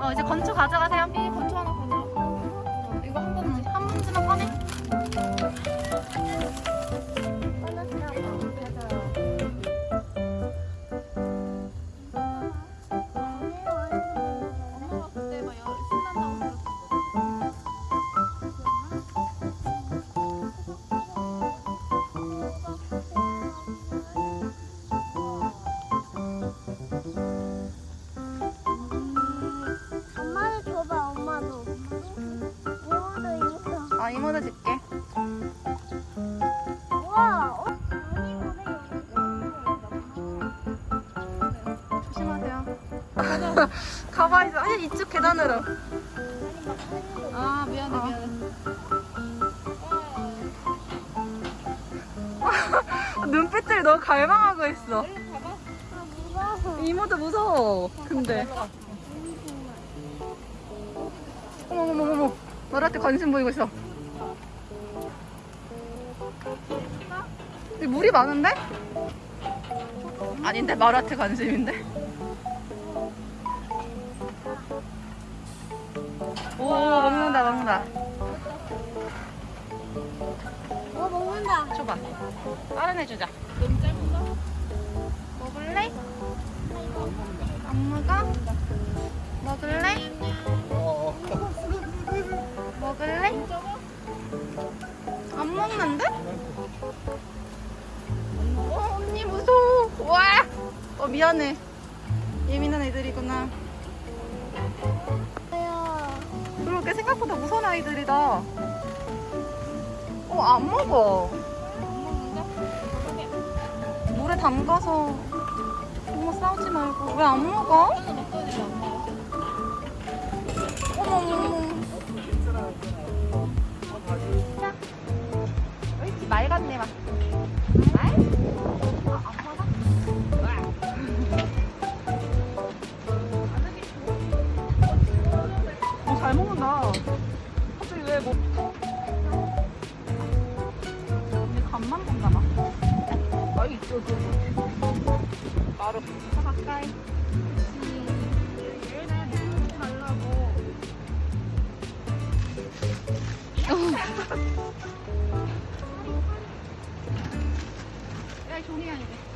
어 이제 건초 가져가세요. 이 건초 하나 어아 이모도 줄게. 우와 어? 조심하세요. 가봐 이제 아니 이쪽 계단으로. 아 미안해 어. 미안해. 눈빛들이 너무 갈망하고 있어. 무서워 이모도 무서워. 근데 어머머머머 너한테 관심 보이고 있어. 여기 물이 많은데? 아닌데 마라한테 관심인데? 오 먹는다 먹는다. 어 먹는다 줘봐. 다른 애 주자. 너무 짧은가? 먹을래? 안 먹어? 먹을래? 미안해. 예민한 애들이구나. 그렇게 생각보다 무서운 아이들이다. 어, 안 먹어. 물에 담가서 엄마 싸우지 말고 왜 안 먹어. 어머머 잘 먹는다. 갑자기 왜 뭐... 언니 간만 본다 막 아이 이쪽 나를 더 가까이 말라고. 야, 종이야, 이제.